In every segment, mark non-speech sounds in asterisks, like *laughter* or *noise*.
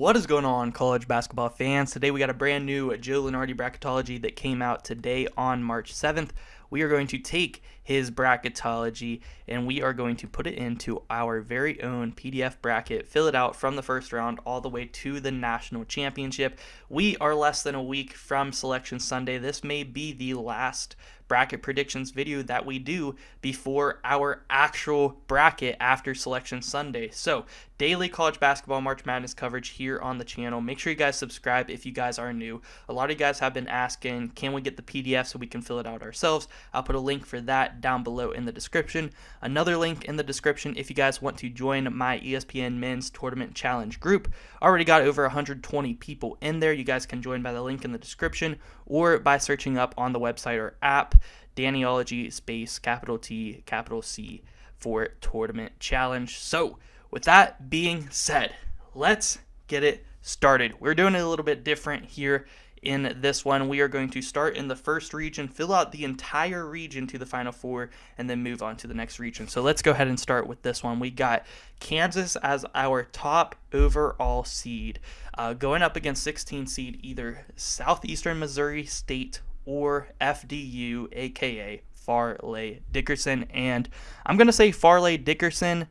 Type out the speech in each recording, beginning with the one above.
What is going on, college basketball fans? Today we got a brand new Joe Lunardi bracketology that came out today on March 7th. We are going to take his bracketology and we are going to put it into our very own PDF bracket, fill it out from the first round all the way to the national championship. We are less than a week from Selection Sunday. This may be the last bracket predictions video that we do before our actual bracket after Selection Sunday. So, daily college basketball March Madness coverage here on the channel. Make sure you guys subscribe if you guys are new. A lot of you guys have been asking, can we get the PDF so we can fill it out ourselves? I'll put a link for that down below in the description. Another link in the description if you guys want to join my ESPN Men's Tournament Challenge group. Already got over 120 people in there. You guys can join by the link in the description or by searching up on the website or app Dannyology space capital T capital C for tournament challenge. So, with that being said, let's get it started. We're doing it a little bit different here in this one. We are going to start in the first region, fill out the entire region to the final four, and then move on to the next region. So let's go ahead and start with this one. We got Kansas as our top overall seed, uh, going up against 16 seed either Southeastern Missouri State or FDU, aka Fairleigh Dickerson. And I'm going to say Fairleigh Dickerson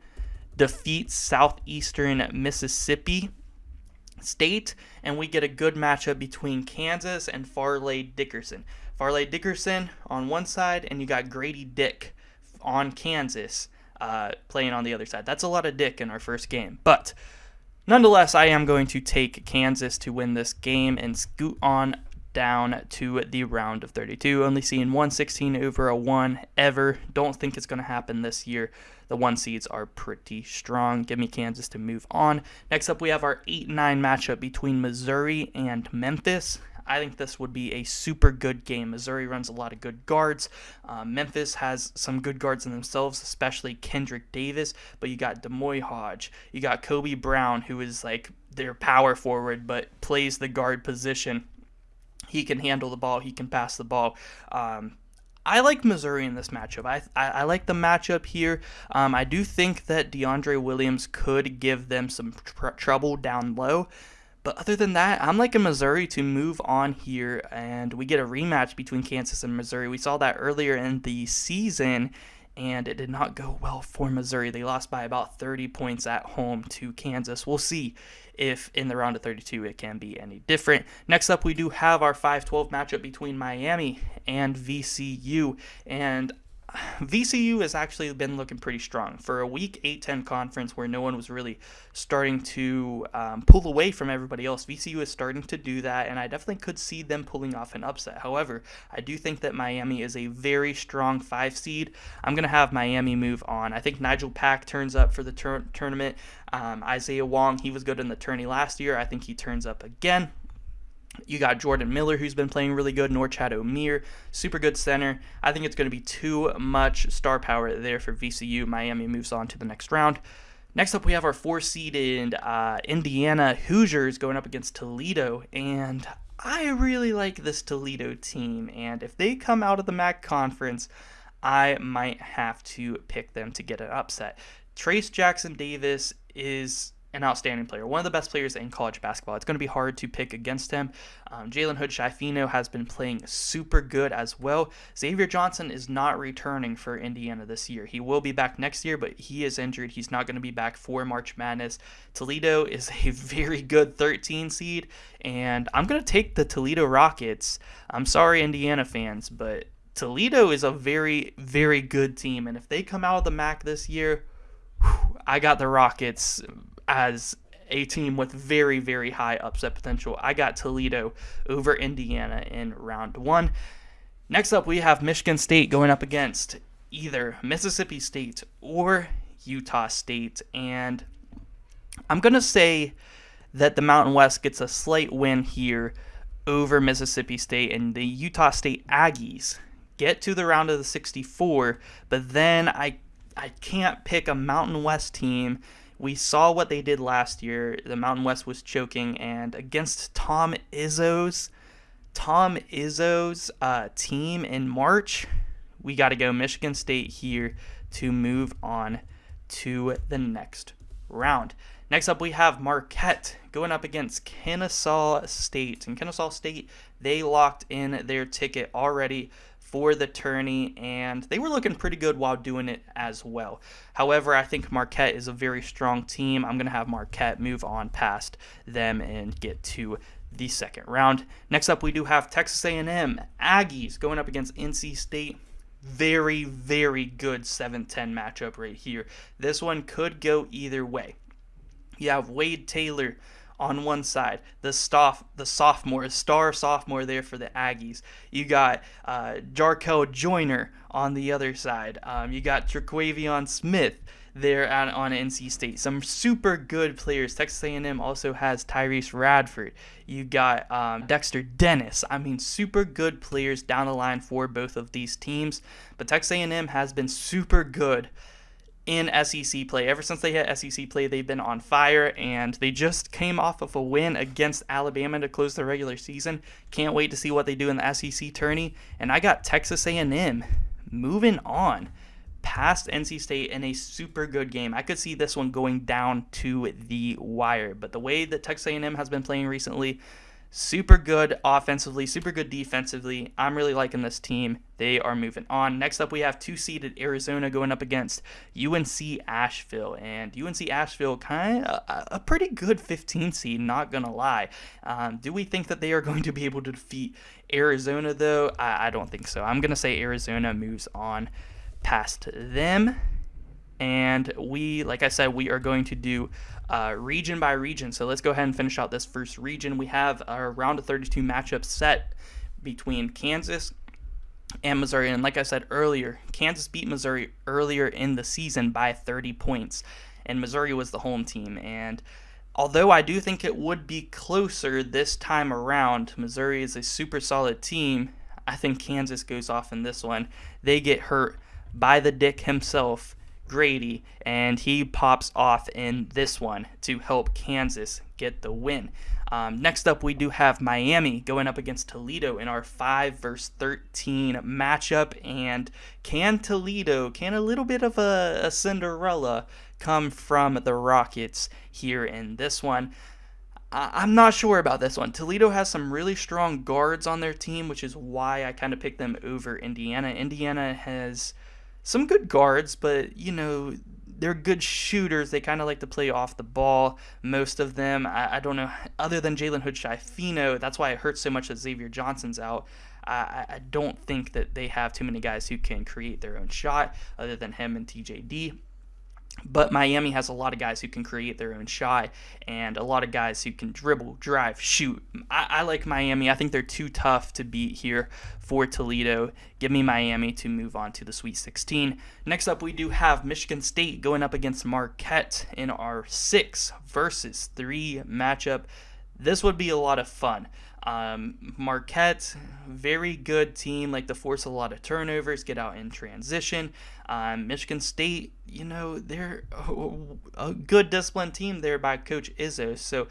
defeats Southeastern Mississippi State, and we get a good matchup between Kansas and Fairleigh Dickerson. Fairleigh Dickerson on one side, and you got Grady Dick on Kansas uh, playing on the other side. That's a lot of Dick in our first game. But nonetheless, I am going to take Kansas to win this game and scoot on down to the round of 32. Only seeing 116 over a 1 ever. Don't think it's going to happen this year. The one seeds are pretty strong. Give me Kansas to move on. Next up, we have our 8 9 matchup between Missouri and Memphis. I think this would be a super good game. Missouri runs a lot of good guards. Uh, Memphis has some good guards in themselves, especially Kendrick Davis. But you got D'Moi Hodge. You got Kobe Brown, who is like their power forward, but plays the guard position. He can handle the ball. He can pass the ball. Um, I like Missouri in this matchup. I, I, I like the matchup here. Um, I do think that DeAndre Williams could give them some tr- trouble down low. But other than that, I'm liking Missouri to move on here, and we get a rematch between Kansas and Missouri. We saw that earlier in the season, and it did not go well for Missouri. They lost by about 30 points at home to Kansas. We'll see if in the round of 32 it can be any different. Next up, we do have our 5 12 matchup between Miami and VCU. And VCU has actually been looking pretty strong for a weak A-10 conference where no one was really starting to um, pull away from everybody else. VCU is starting to do that, and I definitely could see them pulling off an upset. However, I do think that Miami is a very strong five seed. I'm gonna have Miami move on. I think Nigel Pack turns up for the tur- tournament. Um, Isaiah Wong, he was good in the tourney last year. I think he turns up again. You got Jordan Miller, who's been playing really good. Norchad Omier, super good center. I think it's going to be too much star power there for VCU. Miami moves on to the next round. Next up, we have our four-seeded uh, Indiana Hoosiers going up against Toledo, and I really like this Toledo team. And if they come out of the MAC conference, I might have to pick them to get an upset. Trayce Jackson-Davis is an outstanding player, one of the best players in college basketball. It's going to be hard to pick against him. Um, Jalen Hood-Schifino has been playing super good as well. Xavier Johnson is not returning for Indiana this year. He will be back next year, but he is injured. He's not going to be back for March Madness. Toledo *laughs* is a very good 13 seed, and I'm going to take the Toledo Rockets. I'm sorry, Indiana fans, but Toledo is a very, very good team, and if they come out of the MAC this year, I got the Rockets as a team with very, very high upset potential. I got Toledo over Indiana in round one. Next up, we have Michigan State going up against either Mississippi State or Utah State. And I'm going to say that the Mountain West gets a slight win here over Mississippi State, and the Utah State Aggies get to the round of the 64. But then I, I can't pick a Mountain West team we saw what they did last year. The Mountain West was choking, and against Tom Izzo's Tom Izzo's uh, team in March, we got to go Michigan State here to move on to the next round. Next up, we have Marquette going up against Kennesaw State. And Kennesaw State, they locked in their ticket already for the tourney, and they were looking pretty good while doing it as well. However, I think Marquette is a very strong team. I'm going to have Marquette move on past them and get to the second round. Next up, we do have Texas A&M Aggies going up against NC State. Very, very good 7-10 matchup right here. This one could go either way. You have Wade Taylor on one side, the staff, the sophomore, star sophomore there for the Aggies. You got uh, Jarkel Joiner on the other side. Um, you got Terquavion Smith there at, on NC State. Some super good players. Texas A&M also has Tyrece Radford. You got um, Dexter Dennis. I mean, super good players down the line for both of these teams. But Texas A&M has been super good in SEC play. Ever since they hit SEC play, they've been on fire, and they just came off of a win against Alabama to close the regular season. Can't wait to see what they do in the SEC tourney. And I got Texas A&M moving on past NC State in a super good game. I could see this one going down to the wire, but the way that Texas A&M has been playing recently, super good offensively, super good defensively. I'm really liking this team. They are moving on. Next up, we have two seeded Arizona going up against UNC Asheville, and UNC Asheville kind of a, pretty good 15 seed. Not gonna lie. Um, do we think that they are *laughs* going to be able to defeat Arizona though? I, I don't think so. I'm gonna say Arizona moves on past them. And we, like I said, we are going to do uh, region by region. So let's go ahead and finish out this first region. We have our round of 32 matchup set between Kansas and Missouri. And like I said earlier, Kansas beat Missouri earlier in the season by 30 points, and Missouri was the home team. And although I do think it would be closer this time around, Missouri is a super solid team. I think Kansas goes off in this one. They get hurt by the Dick himself, Grady, and he pops off in this one to help Kansas get the win. Um, next up, we do have Miami going up against Toledo in our 5 versus 13 matchup. And can Toledo, can a little bit of a, a Cinderella come from the Rockets here in this one? I'm not sure about this one. Toledo has some really strong guards on their team, which is why I kind of picked them over Indiana. Indiana has some good guards, but you know they're good shooters. They kind of like to play off the ball. Most of them, I, I don't know, other than Jalen Hood-Schifino, that's why it hurts so much that Xavier Johnson's out. I, I don't think that they have too many guys who can create their own shot other than him and TJD. But Miami has a lot of guys who can create their own shot and a lot of guys who can dribble, drive, shoot. I, I, like Miami. I think they're too tough to beat here for Toledo. Give me Miami to move on to the Sweet 16. Next up, we do have Michigan State going up against Marquette in our 6 versus 3 matchup. This would be a lot of fun. Um, Marquette, very good team, like to force a lot of turnovers, get out in transition. Um, Michigan State, you know, they're a good disciplined team there by Coach Izzo. So,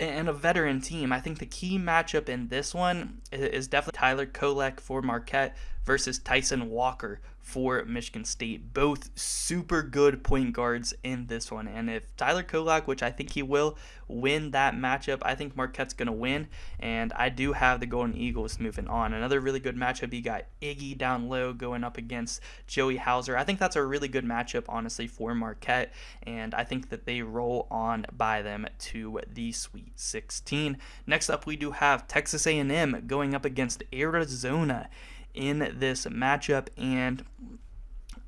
and a veteran team. I think the key matchup in this one is definitely Tyler Kolek for Marquette versus Tyson Walker for Michigan State. Both super good point guards in this one. And if Tyler Kolek, which I think he will, win that matchup, I think Marquette's going to win. And I do have the Golden Eagles moving on. Another really good matchup, you got Iggy down low going up against Joey Hauser. I think that's a really good matchup, honestly, for Marquette. And I think that they roll on by them to the Sweet 16. Next up, we do have Texas A&M going up against Arizona in this matchup and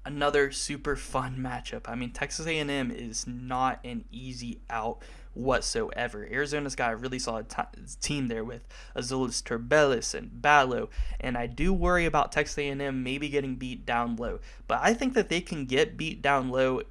another super fun matchup. I mean, Texas A&M is not an easy out whatsoever. Arizona's got a really solid t- team there with Azuolas Tubelis and Ballo, and I do worry about Texas A&M maybe getting beat down low. But I think that they can get beat down low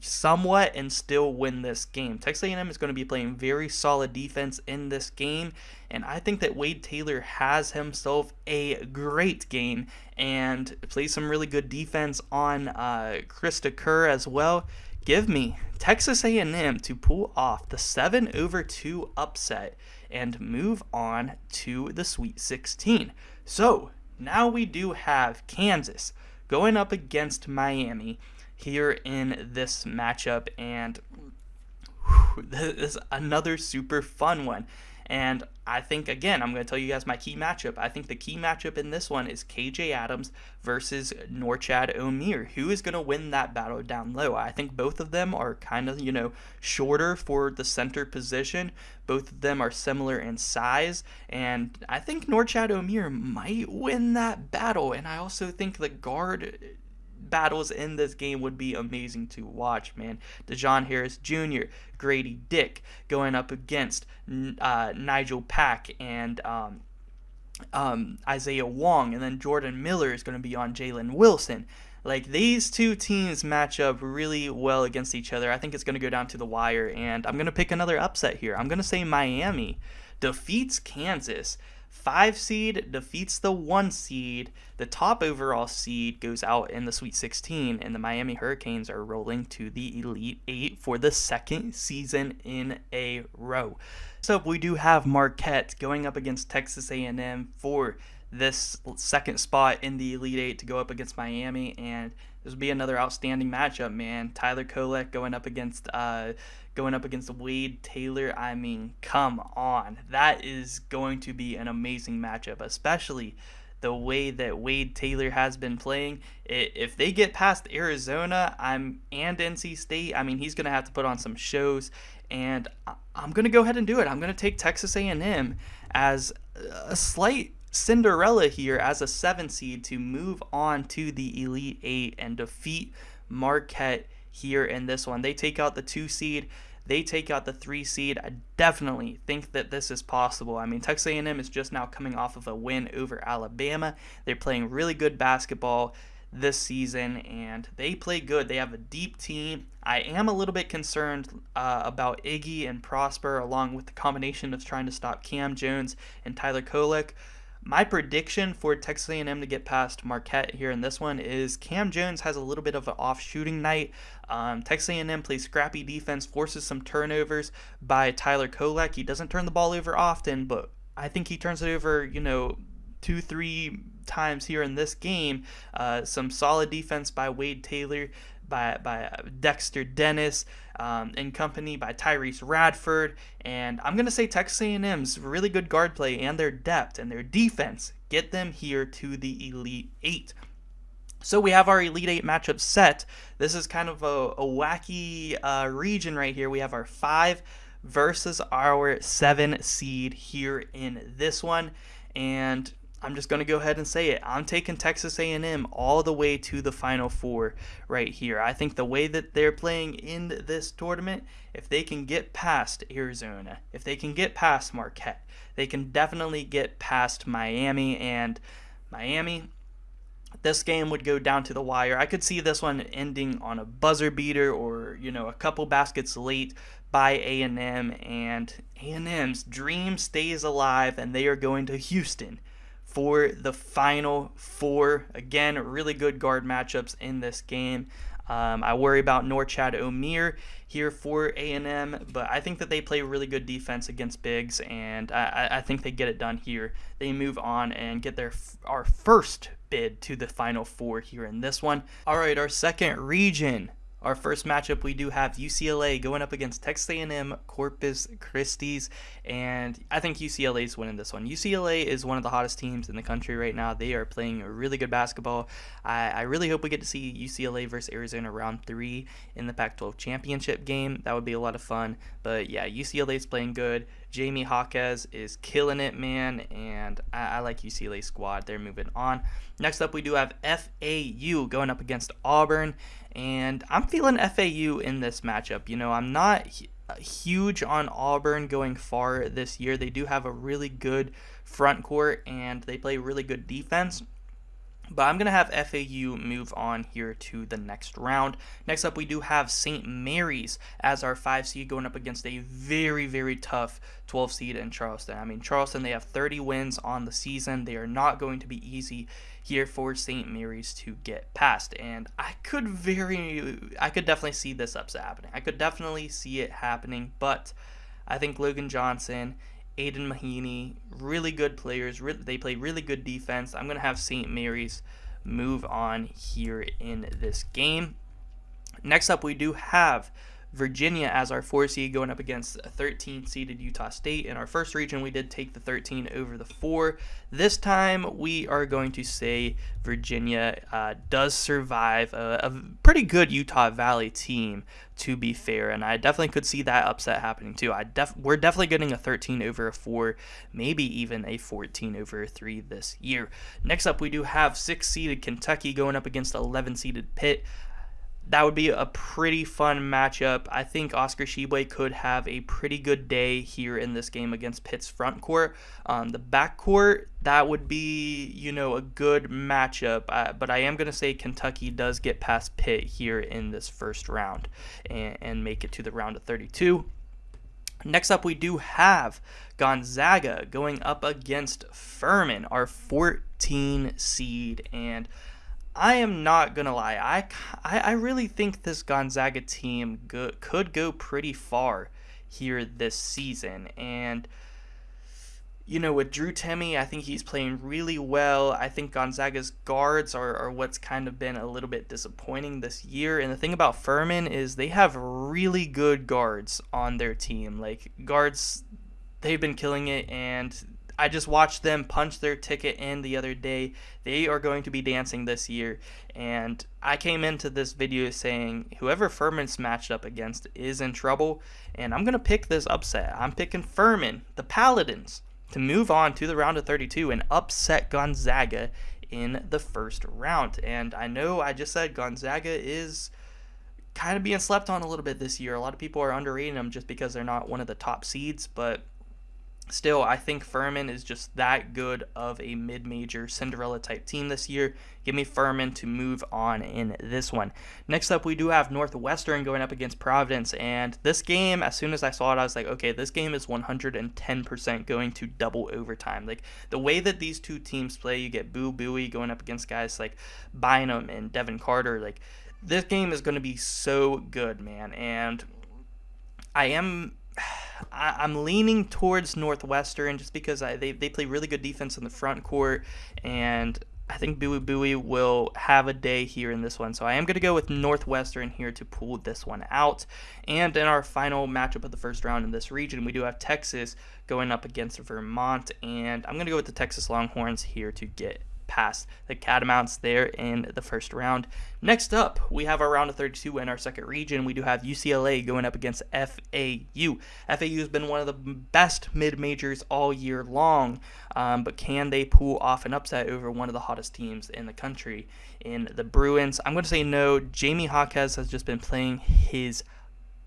somewhat and still win this game. Texas A&M is going to be playing very solid defense in this game, and I think that Wade Taylor has himself a great game and plays some really good defense on uh, Kriisa Kerr as well. Give me Texas A&M to pull off the 7 over 2 upset and move on to the Sweet 16. So, now we do have Kansas going up against Miami here in this matchup. And whew, *sighs* this is another super fun one. And I think, again, I'm going to tell you guys my key matchup. I think the key matchup in this one is KJ Adams versus Norchad Omier. Who is going to win that battle down low? I think both of them are kind of, you know, shorter for the center position. Both of them are similar in size. And I think Norchad Omier might win that battle. And I also think the guard battles in this game would be amazing to watch, man. Dajuan Harris Jr., Grady Dick going up against uh, Nigel Pack and um, um, Isaiah Wong, and then Jordan Miller is going to be on Jalen Wilson. Like these two teams match up really well against each other. I think it's going to go down to the wire, and I'm going to pick another upset here. I'm going to say Miami defeats Kansas five seed defeats the one seed. The top overall seed goes out in the Sweet 16, and the Miami Hurricanes are rolling to the Elite Eight for the second season in a row. So we do have Marquette going up against Texas A&M for this second spot in the Elite Eight to go up against Miami, and this will be another outstanding matchup, man. Tyler Kolek going up against uh, going up against Wade Taylor. I mean, come on. That is going to be an amazing matchup, especially the way that Wade Taylor has been playing. If they get past Arizona, I'm and NC State, I mean, he's to have to put on some shows and I'm to go ahead and do it. I'm to take Texas A&M as a slight Cinderella here as a 7 seed to move on to the Elite 8 and defeat Marquette here in this one. They take out the two seed. They take out the three seed. I definitely think that this is possible. I mean, Texas A&M is just now coming off of a win over Alabama. They're playing really good basketball this season, and they play good. They have a deep team. I am a little bit concerned uh, about Iggy and Prosper, along with the combination of trying to stop Cam Jones and Tyler Kolek. My prediction for Texas A&M to get past Marquette here in this one is Cam Jones has a little bit of an off shooting night. Um, Texas A&M plays scrappy defense, forces some turnovers by Tyler Kolek. He doesn't turn the ball over often, but I think he turns it over, you know, two, three times here in this game. Uh, some solid defense by Wade Taylor by, by uh, Dexter Dennis um, and company by Tyrece Radford. And I'm going to say Texas A&M's really good guard play and their depth and their defense get them here to the Elite Eight. So we have our Elite Eight matchup set. This is kind of a, a wacky uh, region right here. We have our five versus our seven seed here in this one. And I'm just going to go ahead and say it. I'm taking Texas A&M all the way to the Final Four right here. I think the way that they're playing in this tournament, if they can get past Arizona, if they can get past Marquette, they can definitely get past Miami and Miami. This game would go down to the wire. I could see this one ending on a buzzer beater or, you know, a couple baskets late by A&M and A&M's dream stays alive and they are going to Houston for the final four. Again, really good guard matchups in this game. Um, I worry about Norchad Omier here for A&M, but I think that they play really good defense against bigs, and I, I think they get it done here. They move on and get their our first bid to the Final Four here in this one. All right, our second region our first matchup, we do have UCLA going up against Texas A&M Corpus Christi, and I think UCLA is winning this one. UCLA is one of the hottest teams in the country right now. They are playing really good basketball. I, I really hope we get to see UCLA versus Arizona round three in the Pac-12 championship game. That would be a lot of fun. But yeah, UCLA is playing good. Jaime Jaquez is killing it, man, and I, I like UCLA squad. They're moving on. Next up, we do have FAU going up against Auburn, and I'm feeling FAU in this matchup. You know, I'm not uh, huge on Auburn going far this year. They do have a really good front court and they play really good defense. But I'm going to have FAU move on here to the next round. Next up, we do have St. Mary's as our 5 seed going up against a very, very tough 12 seed in Charleston. I mean, Charleston, they have 30 wins on the season. They are not going to be easy here for St. Mary's to get past. And I could very, I could definitely see this upset happening. I could definitely see it happening, but I think Logan Johnson Aidan Mahaney, really good players. they play really good defense. I'm going to have St. Mary's move on here in this game. Next up, we do have Virginia as our four seed going up against a 13 seeded Utah State. In our first region, we did take the 13 over the four. This time, we are going to say Virginia uh, does survive a, a, pretty good Utah Valley team, to be fair, and I definitely could see that upset happening too. I def- we're definitely getting a 13 over a four, maybe even a 14 over a three this year. Next up, we do have six seeded Kentucky going up against 11 seeded Pitt that would be a pretty fun matchup. I think Oscar Tshiebwe could have a pretty good day here in this game against Pitt's front court. Um, the back court, that would be, you know, a good matchup. Uh, but I am going to say Kentucky does get past Pitt here in this first round and, and make it to the round of 32. Next up, we do have Gonzaga going up against Furman, our 14 seed. And I am not gonna lie. I, I, I really think this Gonzaga team go, could go pretty far here this season, and you know with Drew Timme, I think he's playing really well. I think Gonzaga's guards are, are what's kind of been a little bit disappointing this year. And the thing about Furman is they have really good guards on their team. Like guards, they've been killing it, and I just watched them punch their ticket in the other day. They are going to be dancing this year. And I came into this video saying whoever Furman's matched up against is in trouble. And I'm going to pick this upset. I'm picking Furman, the Paladins, to move on to the round of 32 and upset Gonzaga in the first round. And I know I just said Gonzaga is kind of being slept on a little bit this year. A lot of people are underrating them just because they're not one of the top seeds, but Still, I think Furman is just that good of a mid major Cinderella type team this year. Give me Furman to move on in this one. Next up, we do have Northwestern going up against Providence. And this game, as soon as I saw it, I was like, okay, this game is 110% going to double overtime. Like the way that these two teams play, you get Boo Buie going up against guys like Bynum and Devin Carter. Like this game is going to be so good, man. And I am I, am leaning towards Northwestern just because I, they, they play really good defense in the front court, and I think Boo Buie will have a day here in this one. So I am going to go with Northwestern here to pull this one out. And in our final matchup of the first round in this region, we do have Texas going up against Vermont. And I'm going to go with the Texas Longhorns here to get past the Catamounts there in the first round. Next up, we have our round of 32 in our second region. We do have UCLA going up against FAU. FAU has been one of the best mid majors all year long, um, but can they pull off an upset over one of the hottest teams in the country in the Bruins? I'm going to say no. Jaime Jaquez has just been playing his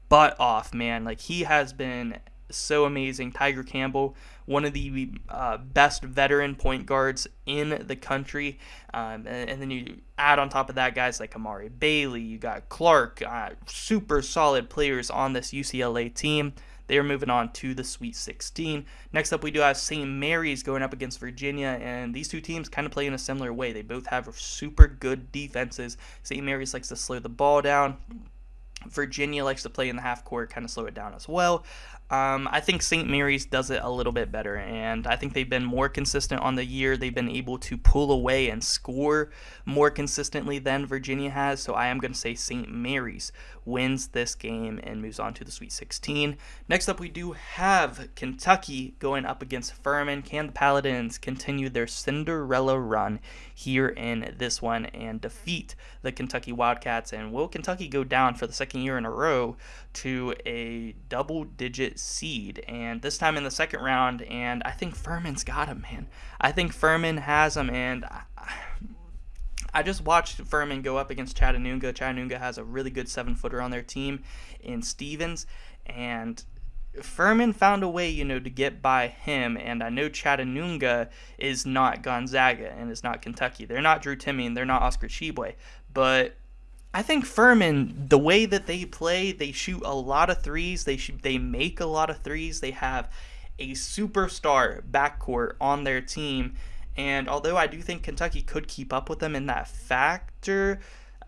butt off, man. Like he has been so amazing. Tiger Campbell, one of the uh, best veteran point guards in the country. Um, and, and, then you add on top of that guys like Amari Bailey, you got Clark, uh, super solid players on this UCLA team. They are moving on to the Sweet 16. Next up, we do have St. Mary's going up against Virginia, and these two teams kind of play in a similar way. They both have super good defenses. St. Mary's likes to slow the ball down. Virginia likes to play in the half court, kind of slow it down as well. Um, I think St. Mary's does it a little bit better, and I think they've been more consistent on the year. They've been able to pull away and score more consistently than Virginia has. So I am going to say St. Mary's wins this game and moves on to the Sweet 16. Next up, we do have Kentucky going up against Furman. Can the Paladins continue their Cinderella run here in this one and defeat the Kentucky Wildcats? And will Kentucky go down for the second year in a row to a double digit seed? And this time in the second round, and I think Furman's got him, man. I think Furman has him, and. I, just watched Furman go up against Chattanooga. Chattanooga has a really good seven footer on their team in Stephens, and Furman found a way, you know, to get by him. And I know Chattanooga is not Gonzaga and is not Kentucky. They're not Drew Timme and they're not Oscar Tshiebwe. But I think Furman, the way that they play, they shoot a lot of threes. They shoot, they make a lot of threes. They have a superstar backcourt on their team and although I do think Kentucky could keep up with them in that factor,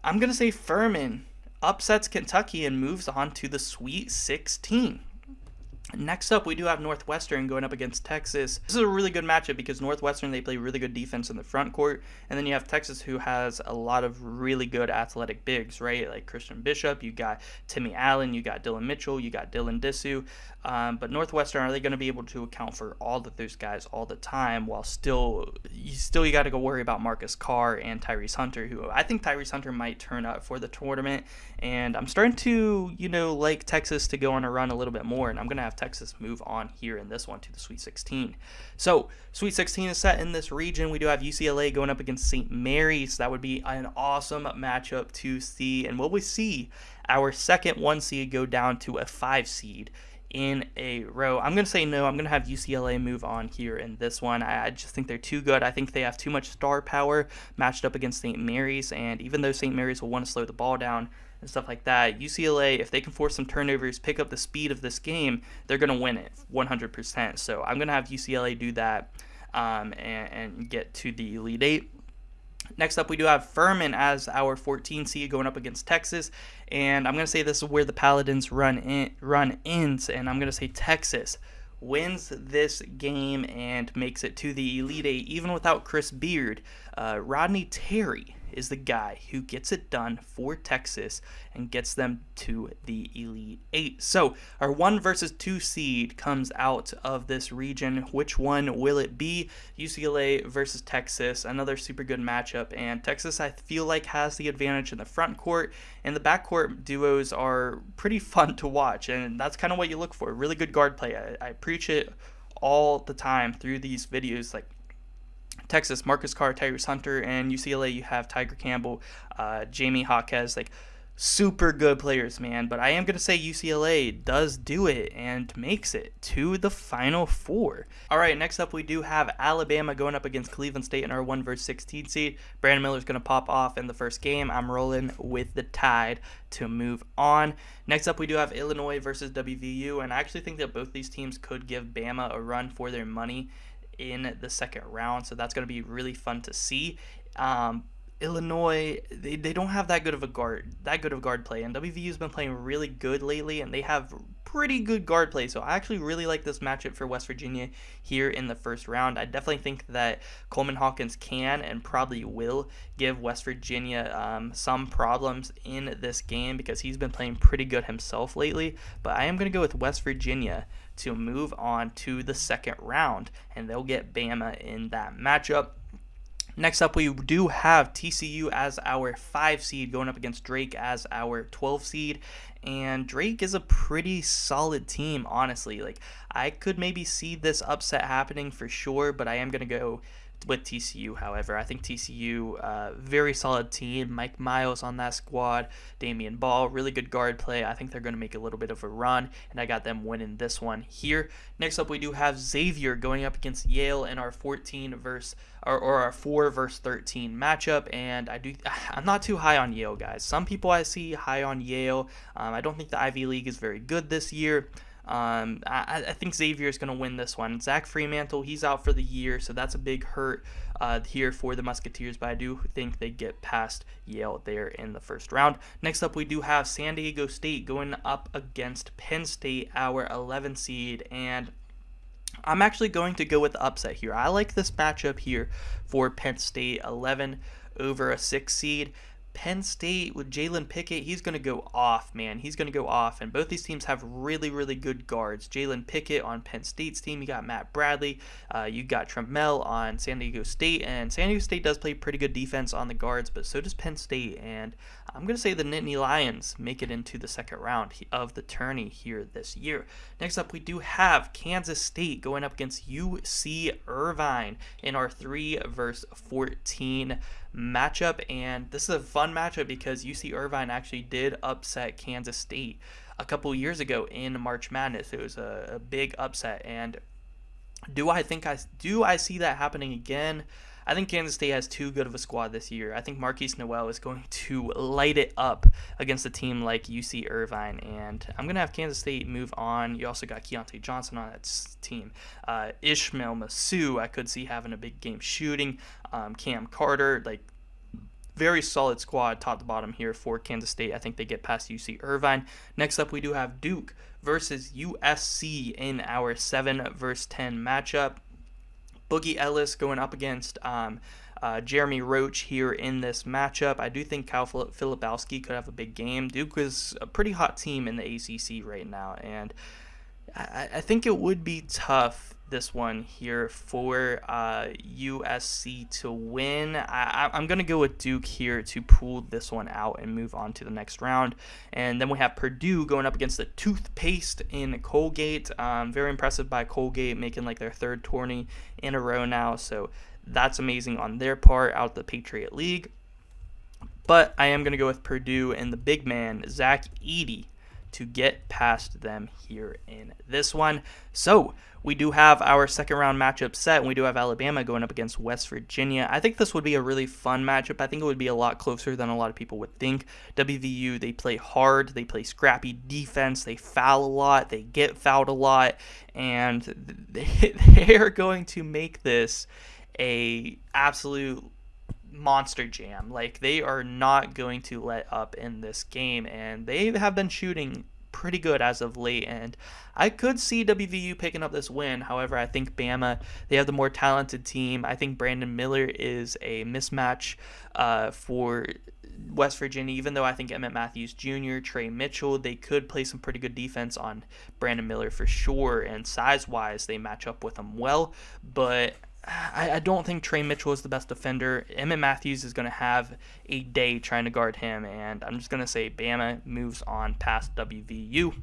I'm going to say Furman upsets Kentucky and moves on to the Sweet 16. Next up, we do have Northwestern going up against Texas. This is a really good matchup because Northwestern, they play really good defense in the front court. And then you have Texas, who has a lot of really good athletic bigs, right? Like Christian Bishop, you got Timmy Allen, you got Dylan Mitchell, you got Dylan Disu. Um, but Northwestern, are they going to be able to account for all of those guys all the time while still, you still you got to go worry about Marcus Carr and Tyrese Hunter, who I think Tyrese Hunter might turn up for the tournament. And I'm starting to, you know, like Texas to go on a run a little bit more. And I'm going to have Texas move on here in this one to the Sweet 16. So, Sweet 16 is set in this region. We do have UCLA going up against St. Mary's. That would be an awesome matchup to see. And what we see, our second one seed go down to a five seed in a row. I'm going to say no. I'm going to have UCLA move on here in this one. I, I, just think they're too good. I think they have too much star power matched up against St. Mary's. And even though St. Mary's will want to slow the ball down, and stuff like that. UCLA, if they can force some turnovers, pick up the speed of this game, they're going to win it 100%. So I'm going to have UCLA do that um, and, and get to the Elite Eight. Next up, we do have Furman as our 14 seed going up against Texas, and I'm gonna say this is where the Paladins run in, run ends, and I'm gonna say Texas wins this game and makes it to the Elite Eight even without Chris Beard. Uh, Rodney Terry is the guy who gets it done for Texas and gets them to the Elite Eight. So our one versus two seed comes out of this region. Which one will it be? UCLA versus Texas, another super good matchup. And Texas, I feel like, has the advantage in the front court, and the backcourt duos are pretty *laughs* fun to watch. And that's kind of what you look for. Really good guard play. I, I preach it all the time through these videos. Like Texas, Marcus Carr, Tyrese Hunter, and UCLA, you have Tiger Campbell, uh, Jaime Jaquez, like super good players, man. But I am going to say UCLA does do it and makes it to the Final Four. All right, next up we do have Alabama going up against Cleveland State in our 1 versus 16 seed. Brandon Miller's going to pop off in the first game. I'm rolling with the Tide to move on. Next up we do have Illinois versus WVU, and I actually think that both these teams could give Bama a run for their money in the second round. So that's going to be really fun to see. Um, Illinois, they, they don't have that good of a guard, that good of guard play, and WVU's been playing really good lately, and they have pretty good guard play. So I actually really like this matchup for West Virginia here in the first round. I definitely think that Coleman Hawkins can and probably will give West Virginia um, some problems in this game because he's been playing pretty good himself lately. But I am going to go with West Virginia to move on to the second round, and they'll get Bama in that matchup. Next up, we do have TCU as our 5 seed going up against Drake as our 12 seed. And Drake is a pretty solid team, honestly. Like, I could maybe see this upset happening for sure, but I am going to go with TCU, however. I think TCU, uh, very solid team. Mike Miles on that squad, Damion Baugh, really good guard play. I think they're going to make a little bit of a run, and I got them winning this one here. Next up, we do have Xavier going up against Yale in our 14 verse or, or our 4 verse 13 matchup, and I do *sighs* I'm not too high on Yale, guys. Some people I see high on Yale. Um, I don't think the Ivy League is very good this year. Um, I, I, think Xavier is going to win this one. Zach Freemantle, he's out for the year, so that's a big hurt uh, here for the Musketeers, but I do think they get past Yale there in the first round. Next up, we do have San Diego State going up against Penn State, our 11 seed, and I'm actually going to go with the upset here. I like this matchup here for Penn State 11 over a 6 seed. Penn State with Jalen Pickett, he's going to go off, man. He's going to go off. And both these teams have really, really good guards. Jalen Pickett on Penn State's team, you got Matt Bradley, uh, you got Trammell on San Diego State. And San Diego State does play pretty good defense on the guards, but so does Penn State. And I'm going to say the Nittany Lions make it into the second round of the tourney here this year. Next up, we do have Kansas State going up against UC Irvine in our 3 verse 14 matchup. And this is a fun matchup because UC Irvine actually did upset Kansas State a couple years ago in March Madness. It was a, a big upset. And do I think I do I see that happening again? I think Kansas State has too good of a squad this year. I think Markquis Nowell is going *laughs* to light it up against a team like UC Irvine, and I'm going to have Kansas State move on. You also got Keyontae Johnson on that team. Uh, Ismael Massoud, I could see having a big game shooting. Um, Cam Carter, like very solid squad top to bottom here for Kansas State. I think they get past UC Irvine. Next up, we do have Duke versus USC in our 7 versus 10 matchup. Boogie Ellis going up against um, uh, Jeremy Roach here in this matchup. I do think Kyle Filipowski could have a big game. Duke is a pretty hot team in the ACC right now, and I, I think it would be tough this one here for uh, USC to win. I, am going to go with Duke here to pull this one out and move on to the next round. And then we have Purdue going up against the toothpaste in Colgate. Um, very impressive by Colgate making like their third tourney in a row now. So that's amazing on their part out the Patriot League. But I am going to go with Purdue and the big man, Zach Edey, to get past them here in this one. So we do have our second round matchup set, and we do have Alabama going up against West Virginia. I think this would be a really fun matchup. I think it would be a lot closer than a lot of people would think. WVU, they play hard, they play scrappy defense, they foul a lot, they get fouled a lot, and *laughs* they are going to make this a absolute monster jam. Like they are not going to let up in this game, and they have been shooting pretty good as of late. And I could see WVU picking up this win. However, I think Bama they have the more talented team. I think Brandon Miller is a mismatch uh, for West Virginia, even though I think Emmett Matthews Jr., Tre Mitchell, they could play some pretty good defense on Brandon Miller for sure. And size wise, they match up with him well. But I, I don't think Tre Mitchell is the best defender. Emmett Matthews is going to have a day trying to guard him, and I'm just going to say Bama moves on past WVU.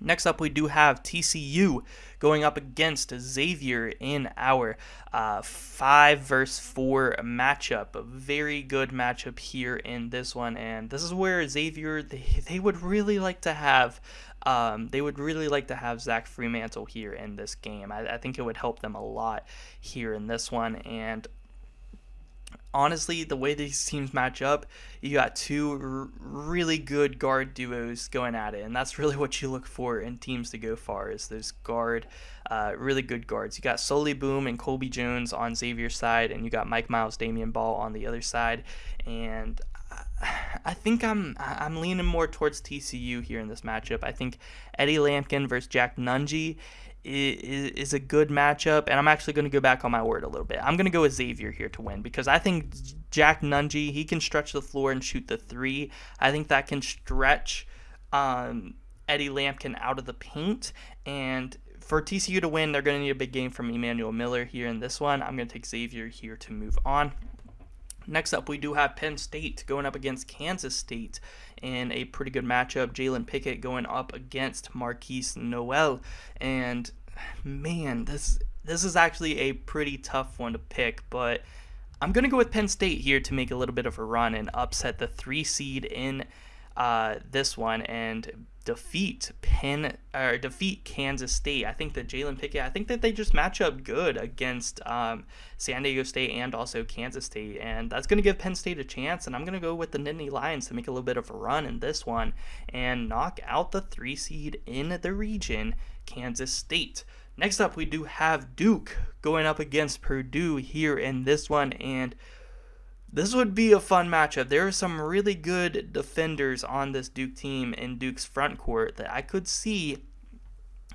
Next up, we do have TCU going up against Xavier in our uh, five versus four matchup. A very good matchup here in this one, and this is where Xavier they, they would really like to have um, they would really like to have Zach Freemantle here in this game. I, I think it would help them a lot here in this one, and honestly, the way these teams match up, you got two really good guard duos going at it, and that's really what you look for in teams to go far is those guard, uh, really good guards. You got Souley Boum and Colby Jones on Xavier's side, and you got Mike Miles, Damion Baugh on the other side, and I think I'm I'm leaning more towards TCU here in this matchup. I think Eddie Lampkin versus Jack Nunge is, is a good matchup, and I'm actually going to go back on my word a little bit. I'm going to go with Xavier here to win because I think Jack Nunge he can stretch the floor and shoot the three. I think that can stretch um, Eddie Lampkin out of the paint, and for TCU to win, they're going to need a big game from Emmanuel Miller here in this one. I'm going to take Xavier here to move on. Next up, we do have Penn State going up against Kansas State in a pretty good matchup. Jalen Pickett going up against Markquis Nowell. and man, this this is actually a pretty tough one to pick, but I'm gonna go with Penn State here to make a little bit of a run and upset the three seed in uh, this one and defeat Penn or defeat Kansas State. I think that Jalen Pickett. I think that they just match up good against um, San Diego State and also Kansas State, and that's going to give Penn State a chance. And I'm going to go with the Nittany Lions to make a little bit of a run in this one and knock out the three seed in the region, Kansas State. Next up, we do have Duke going up against Purdue here in this one, and this would be a fun matchup. There are some really good defenders on this Duke team in Duke's front court that I could see,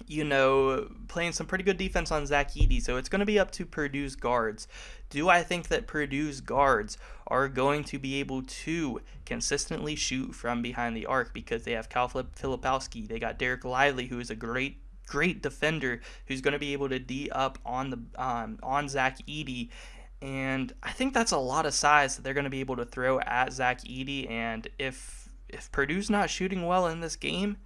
you know, playing some pretty good defense on Zach Edey. So it's going to be up to Purdue's guards. Do I think that Purdue's guards are going to be able to consistently shoot from behind the arc because they have Cal Filipowski, they got Dereck Lively, who is a great great defender who's going to be able to D up on the um, on Zach Edey and I think that's a lot of size that they're going to be able to throw at Zach Edey. And if if Purdue's not shooting well in this game,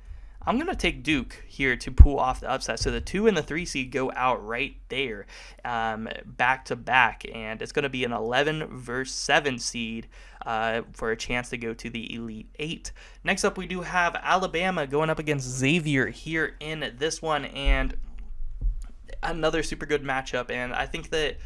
I'm going to take Duke here to pull off the upset. So the two and the three seed go out right there, um, back to back, and it's going to be an 11 versus 7 seed uh, for a chance to go to the Elite Eight. Next up, we do have Alabama going up against Xavier here in this one, and another super good matchup. And I think that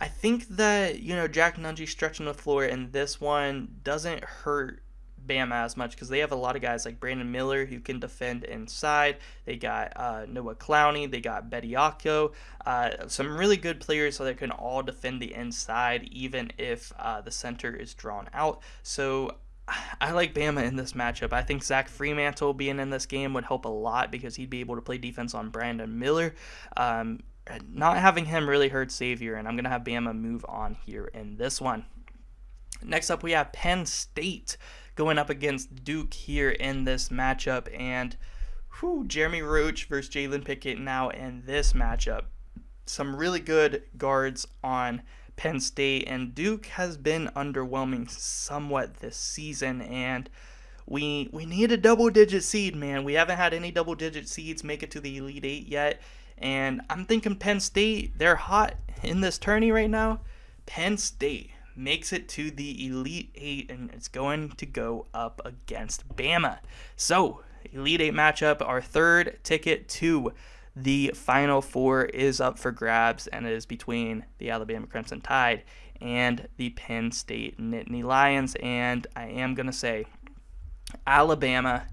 I think that, you know, Jack Nunge stretching the floor in this one doesn't hurt Bama as much because they have a lot of guys like Brandon Miller who can defend inside. They got uh, Noah Clowney. They got Bediako. Uh, some really good players so they can all defend the inside even if uh, the center is drawn out. So I like Bama in this matchup. I think Zach Freemantle being in this game would help a lot because he'd be able to play defense on Brandon Miller. Um, not having him really hurt Xavier, and I'm going to have Bama move on here in this one. Next up, we have Penn State going up against Duke here in this matchup, and whew, Jeremy Roach versus Jalen Pickett now in this matchup. Some really good guards on Penn State, and Duke has been underwhelming somewhat this season, and we we need a double digit seed, man. We haven't had any double digit seeds make it to the Elite Eight yet, and I'm thinking Penn State, they're hot in this tourney right now. Penn State makes it to the Elite Eight, and it's going to go up against Bama. So, Elite Eight matchup, our third ticket to the Final Four is up for grabs, and it is between the Alabama Crimson Tide and the Penn State Nittany Lions. And I am going to say Alabama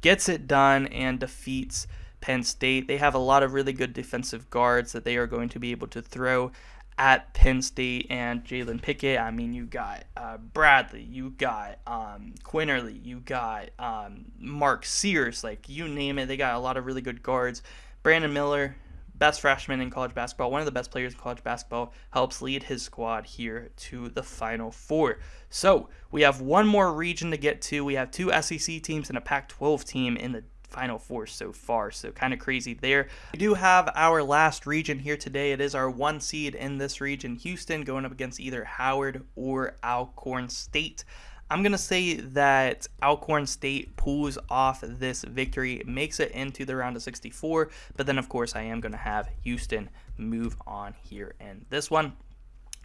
gets it done and defeats Penn State. They have a lot of really good defensive guards that they are going to be able to throw at Penn State and Jalen Pickett. I mean, you got uh, Bradley, you got um, Quinerly, you got um, Mark Sears, like you name it. They got a lot of really good guards. Brandon Miller, best freshman in college basketball, one of the best players in college basketball, helps lead his squad here to the Final Four. So we have one more region to get to. We have two SEC teams and a Pac 12 team in the Final Four so far, so kind of crazy there. We do have our last region here today. It is our one seed in this region, Houston, going up against either Howard or Alcorn State. I'm going to say that Alcorn State pulls off this victory, makes it into the round of 64, but then, of course, I am going to have Houston move on here in this one.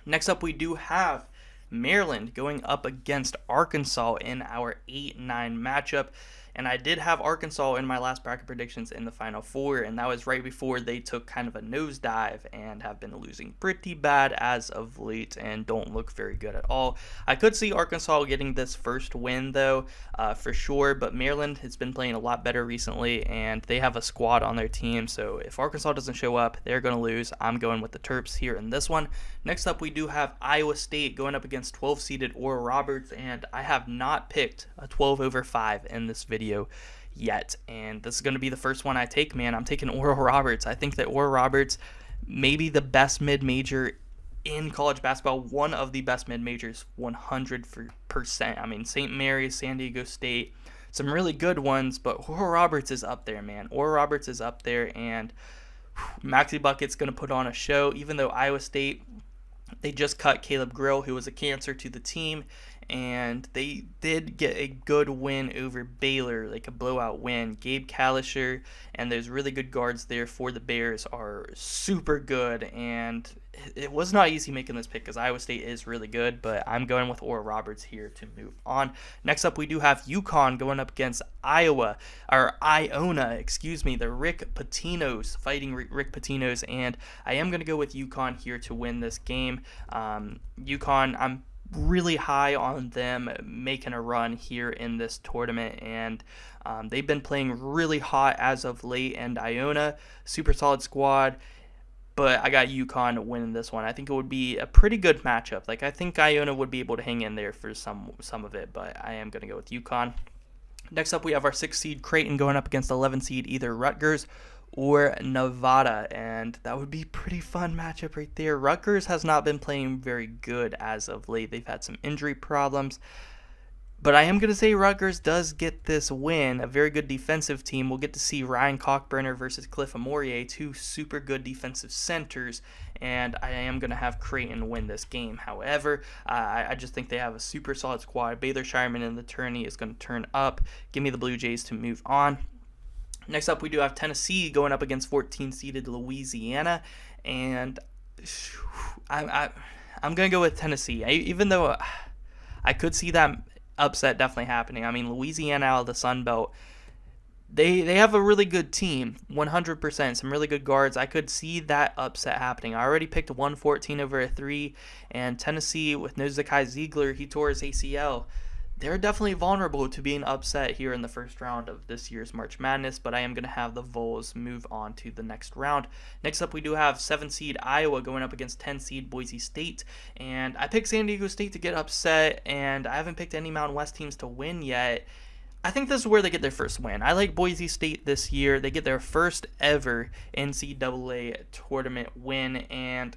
Next up, we do have Maryland going up against Arkansas in our 8 9 matchup. And I did have Arkansas in my last bracket predictions in the Final Four, and that was right before they took kind of a nosedive and have been losing pretty bad as of late and don't look very good at all. I could see Arkansas getting this first win, though, uh, for sure, but Maryland has been playing a lot better recently, and they have a squad on their team, so if Arkansas doesn't show up, they're going to lose. I'm going with the Terps here in this one. Next up, we do have Iowa State going up against 12 seeded Oral Roberts, and I have not picked a 12 over 5 in this video video yet. And this is going to be the first one I take, man. I'm taking Oral Roberts. I think that Oral Roberts maybe the best mid major in college basketball, one of the best mid majors, 100%. I mean, St. Mary's, San Diego State, some really good ones, but Oral Roberts is up there, man. Oral Roberts is up there, and Maxi Bucket's going to put on a show, even though Iowa State, they just cut Caleb Grill, who was a cancer to the team, and they did get a good win over Baylor, like a blowout win. Gabe Kalscheur and there's really good guards there for the Bears are super good, and it was not easy making this pick because Iowa State is really good, but I'm going with Oral Roberts here to move on. Next up, we do have UConn going up against Iowa, or Iona, excuse me, the Rick Pitinos fighting Rick Pitinos, and I am going to go with UConn here to win this game. Um, UConn, I'm really high on them making a run here in this tournament, and um, they've been playing really hot as of late. And Iona, super solid squad, but I got UConn winning this one. I think it would be a pretty good matchup. Like I think Iona would be able to hang in there for some some of it, but I am going to go with UConn. Next up, we have our six seed Creighton going up against 11 seed either Rutgers or Nevada, and that would be pretty fun matchup right there. Rutgers has not been playing very good as of late. They've had some injury problems. But I am going to say Rutgers does get this win. A very good defensive team. We'll get to see Ryan Kalkbrenner versus Cliff Omoruyi, two super good defensive centers. And I am going to have Creighton win this game. However, I, just think they have a super solid squad. Baylor Scheierman in the tourney is going to turn up. Give me the Blue Jays to move on. Next up, we do have Tennessee going up against 14 seeded Louisiana, and I, I, I'm going to go with Tennessee. I, even though uh, I could see that upset definitely happening. I mean, Louisiana out of the Sun Belt, they they have a really good team, 100%. Some really good guards. I could see that upset happening. I already picked 114 over a three, and Tennessee with no Zakai Zeigler, he tore his ACL they're definitely vulnerable to being upset here in the first round of this year's March Madness, but I am going to have the Vols move on to the next round. Next up, we do have 7 seed Iowa going up against 10 seed Boise State, and I picked San Diego State to get upset, and I haven't picked any Mountain West teams to win yet. I think this is where they get their first win. I like Boise State this year. They get their first ever NCAA tournament win, and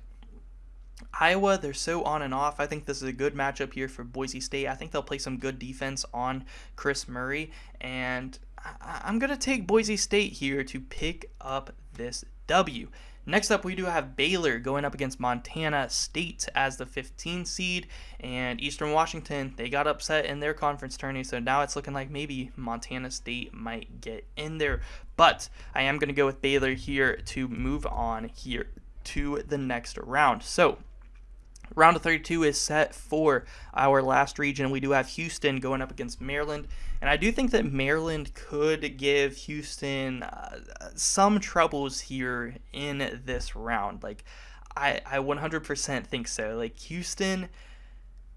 Iowa, they're so on and off. I think this is a good matchup here for Boise State. I think they'll play some good defense on Kris Murray, and I'm going to take Boise State here to pick up this W. Next up, we do have Baylor going up against Montana State as the 15 seed, and Eastern Washington, they got upset in their conference tourney, so now it's looking like maybe Montana State might get in there. But I am going to go with Baylor here to move on here to the next round. So Round of 32 is set for our last region. We do have Houston going up against Maryland. And I do think that Maryland could give Houston uh, some troubles here in this round. Like, I, I 100% think so. Like, Houston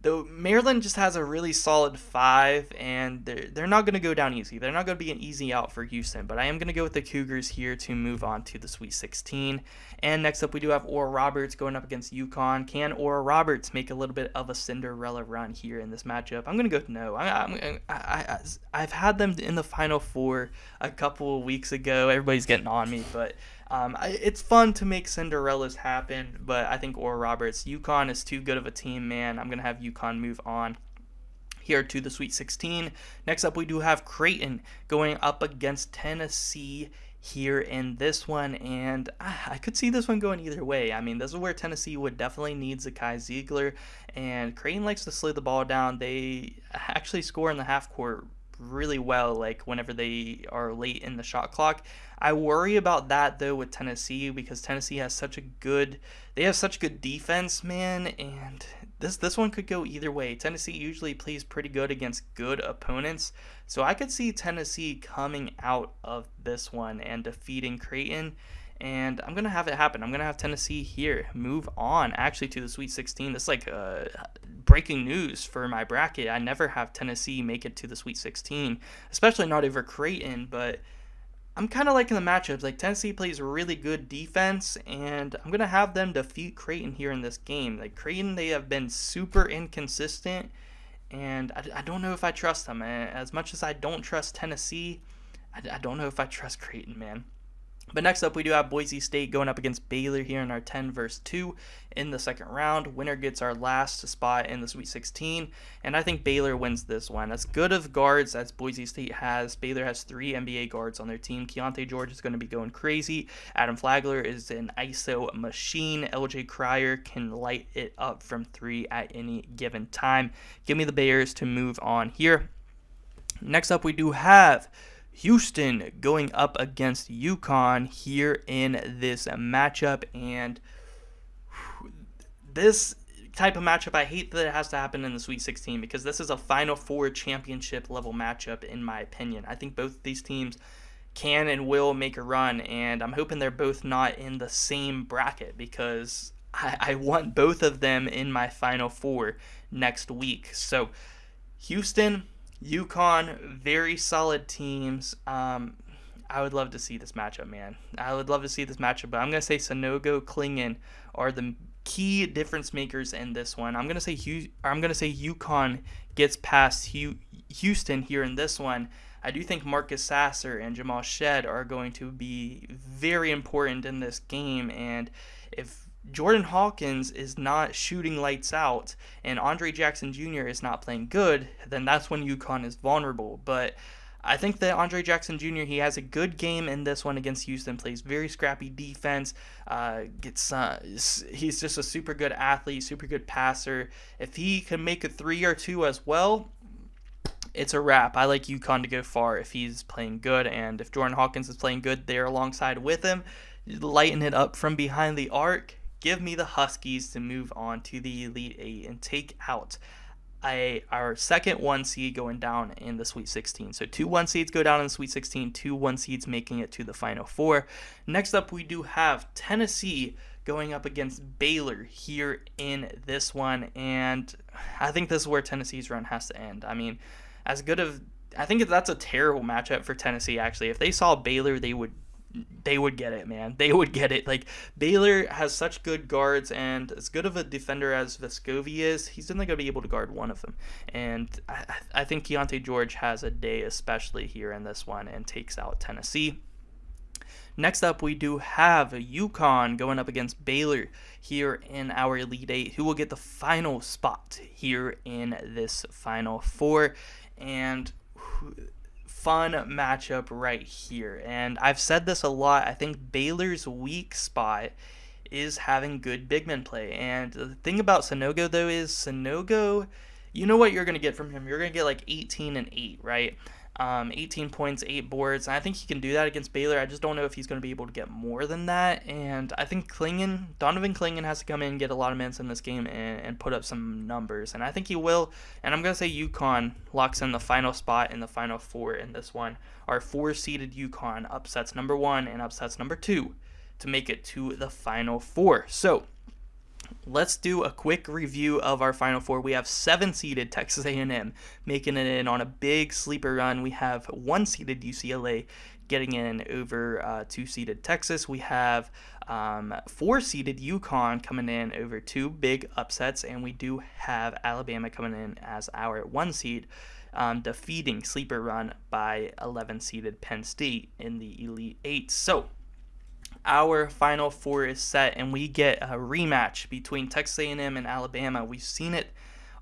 Though Maryland just has a really solid five, and they're, they're not going to go down easy. They're not going to be an easy out for Houston, but I am going to go with the Cougars here to move on to the Sweet 16. And next up, we do have Oral Roberts going up against UConn. Can Oral Roberts make a little bit of a Cinderella run here in this matchup? I'm going to go no. I, I, I, have had them in the Final Four a couple of weeks ago. Everybody's getting on me, but um, I, it's fun to make Cinderellas happen, but I think Oral Roberts, UConn is too good of a team, man. I'm going to have UConn move on here to the Sweet 16. Next up, we do have Creighton going up against Tennessee here in this one, and I could see this one going either way. I mean, this is where Tennessee would definitely need Zakai Zeigler, and Creighton likes to slow the ball down. They actually score in the half court really well, like whenever they are late in the shot clock. I worry about that though with Tennessee because Tennessee has such a good they have such good defense, man, and this this one could go either way. Tennessee usually plays pretty good against good opponents, so I could see Tennessee coming out of this one and defeating Creighton and I'm gonna have it happen. I'm gonna have Tennessee here move on actually to the Sweet 16. This is like uh, breaking news for my bracket. I never have Tennessee make it to the Sweet 16, especially not over Creighton. But I'm kind of liking the matchups. Like Tennessee plays really good defense, and I'm gonna have them defeat Creighton here in this game. Like Creighton, they have been super inconsistent, and I, I don't know if I trust them. As much as I don't trust Tennessee, I, I don't know if I trust Creighton, man. But next up, we do have Boise State going up against Baylor here in our 10 versus 2 in the second round. Winner gets our last spot in the Sweet 16, and I think Baylor wins this one. As good of guards as Boise State has, Baylor has three NBA guards on their team. Keyonte George is going to be going crazy. Adam Flagler is an ISO machine. LJ Cryer can light it up from three at any given time. Give me the Bears to move on here. Next up, we do have Houston going up against UConn here in this matchup. And this type of matchup, I hate that it has to happen in the Sweet 16 because this is a Final Four championship level matchup, in my opinion. I think both these teams can and will make a run, and I'm hoping they're both not in the same bracket because I, I want both of them in my Final Four next week. So, Houston, UConn, very solid teams. Um, I would love to see this matchup, man. I would love to see this matchup, but I'm gonna say Sanogo, Clingan are the key difference makers in this one. I'm gonna say I'm gonna say UConn gets past Houston here in this one. I do think Marcus Sasser and Jamal Shead are going to be very important in this game, and if Jordan Hawkins is not shooting lights out and Andre Jackson Jr. is not playing good, then that's when UConn is vulnerable. But I think that Andre Jackson Jr. he has a good game in this one against Houston. Plays very scrappy defense. Uh, gets uh, he's just a super good athlete, super good passer. If he can make a three or two as well, it's a wrap. I like UConn to go far if he's playing good, and if Jordan Hawkins is playing good there alongside with him, lighten it up from behind the arc give me the Huskies to move on to the Elite Eight and take out our second one seed going down in the Sweet 16. So two one seeds go down in the Sweet 16, two one seeds making it to the Final Four. Next up, we do have Tennessee going up against Baylor here in this one. And I think this is where Tennessee's run has to end. I mean, as good of I think that's a terrible matchup for Tennessee actually. If they saw Baylor, they would they would get it, man. They would get it. Like Baylor has such good guards, and as good of a defender as Vescovi is, he's only going to be able to guard one of them. And I, I think Keyonte George has a day, especially here in this one, and takes out Tennessee. Next up, we do have UConn going up against Baylor here in our Elite Eight, who will get the final spot here in this Final Four. And fun matchup right here. And I've said this a lot. I think Baylor's weak spot is having good big men play. And the thing about Sanogo, though, is Sanogo, you know what you're going to get from him. You're going to get like 18 and 8, right? Um, 18 points, 8 boards. And I think he can do that against Baylor. I just don't know if he's going to be able to get more than that. And I think Clingan, Donovan Clingan has to come in and get a lot of minutes in this game and, and put up some numbers. And I think he will. And I'm going to say UConn locks in the final spot in the final four in this one. Our four seeded UConn upsets number one and upsets number two to make it to the final four. So let's do a quick review of our final four. We have seven seeded Texas A&M making it in on a big sleeper run. We have one seeded UCLA getting in over uh, two seeded Texas. We have um, four seeded UConn coming in over two big upsets, and we do have Alabama coming in as our one seed. Um, defeating sleeper run by 11 seeded Penn State in the Elite Eight. So our Final Four is set, and we get a rematch between Texas A&M and Alabama. We've seen it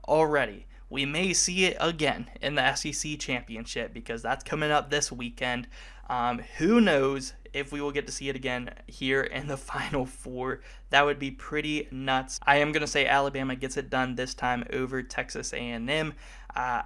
already. We may see it again in the SEC championship because that's coming up this weekend. Um, who knows if we will get to see it again here in the *laughs* Final Four? That would be pretty nuts. I am gonna say Alabama gets it done this time over Texas A&M. Uh,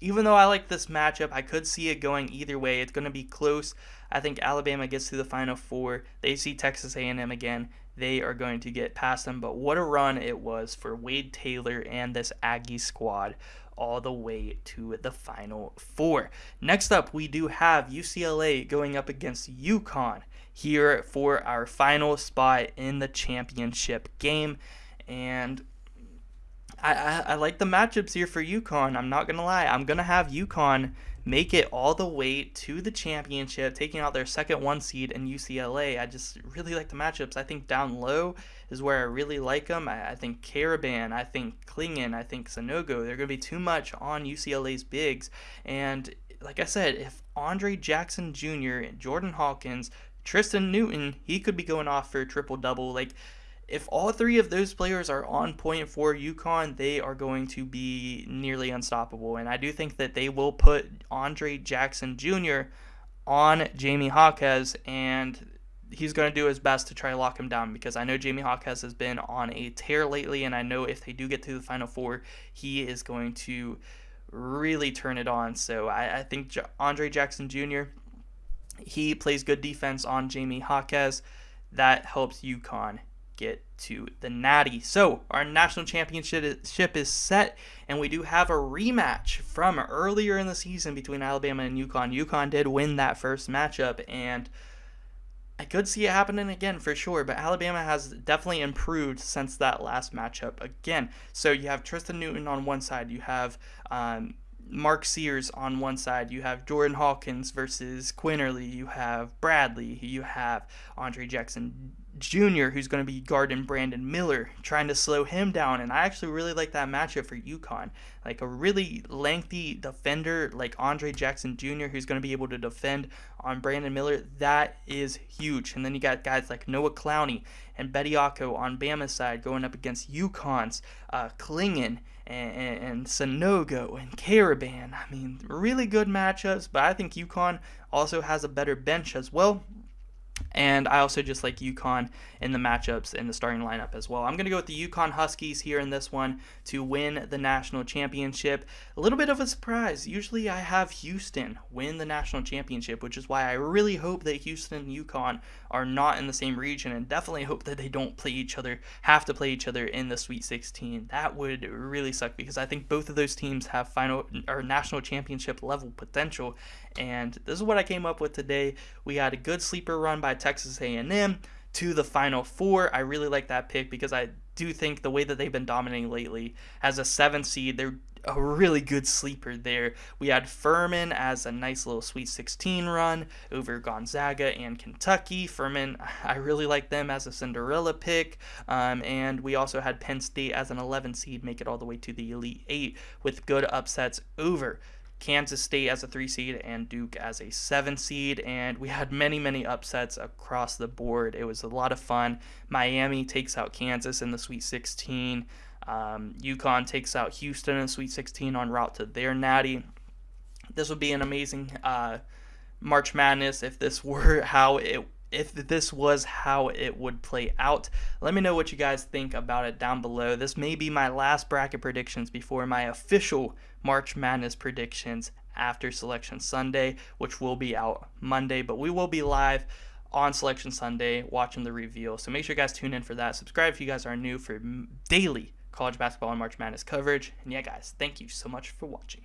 even though I like this matchup, I could see it going either way. It's going to be close. I think Alabama gets to the Final Four. They see Texas A&M again. They are going to get past them. But what a run it was for Wade Taylor and this Aggie squad all the way to the Final Four. Next up, we do have UCLA going up against UConn here for our final spot in the championship game. And I, I, I like the matchups here for UConn. I'm not gonna lie. I'm gonna have UConn make it all the way to the championship, taking out their second one seed in UCLA. I just really like the matchups. I think down low is where I really like them. I, I think Karaban, I think Clingan, I think Sanogo. They're gonna be too much on UCLA's bigs. And like I said, if Andre Jackson Jr., Jordan Hawkins, Tristan Newton, he could be going off for a triple double. Like if all three of those players are on point for UConn, they are going to be nearly unstoppable. And I do think that they will put Andre Jackson Jr. on Jaime Jaquez, and he's going to do his best to try to lock him down because I know Jaime Jaquez has been on a tear lately, and I know if they do get to the Final Four, he is going to really turn it on. So I, I think Andre Jackson Jr. He plays good defense on Jaime Jaquez. That helps UConn get to the Natty. So our national championship ship is set, and we do have a rematch from earlier in the season between Alabama and UConn. UConn did win that first matchup, and I could see it happening again for sure, but Alabama has definitely improved since that last matchup again. So you have Tristan Newton on one side, you have um, Mark Sears on one side, you have Jordan Hawkins versus Quinerly, you have Bradley, you have Andre Jackson Jr., who's going to be guarding Brandon Miller, trying to slow him down. And I actually really like that matchup for UConn. Like a really lengthy defender like Andre Jackson Jr., who's going to be able to defend on Brandon Miller. That is huge. And then you got guys like Noah Clowney and Bediako on Bama's side going up against UConn's uh, Clingan and, and, and Sanogo and Karaban. I mean, really good matchups, but I think UConn also has a better bench as well. And I also just like UConn in the matchups in the starting lineup as well. I'm going to go with the UConn Huskies here in this one to win the national championship. A little bit of a surprise. Usually I have Houston win the national championship, which is why I really hope that Houston and UConn are not in the same region and definitely hope that they don't play each other, have to play each other in the Sweet 16. That would really suck because I think both of those teams have final or national championship level potential. And this is what I came up with today. We had a good sleeper run by Texas A&M to the Final Four. I really like that pick because I do think the way that they've been dominating lately as a seven seed, they're a really good sleeper there. We had Furman as a nice little Sweet 16 run over Gonzaga and Kentucky. Furman, I really like them as a Cinderella pick. Um, and we also had Penn State as an 11 seed make it all the way to the Elite Eight with good upsets over Kansas State as a three seed and Duke as a seven seed. And we had many, many upsets across the board. It was a lot of fun. Miami takes out Kansas in the Sweet 16. Um, UConn takes out Houston in Sweet 16 en route to their natty. This would be an amazing uh, March Madness if this *laughs* were how it if this was how it would play out. Let me know what you guys think about it down below. This may be my last bracket predictions before my official March Madness predictions after Selection Sunday, which will be out Monday, but we will be live on Selection Sunday watching the reveal. So make sure you guys tune in for that. Subscribe if you guys are new for daily college basketball and March Madness coverage. And yeah, guys, thank you so much for watching.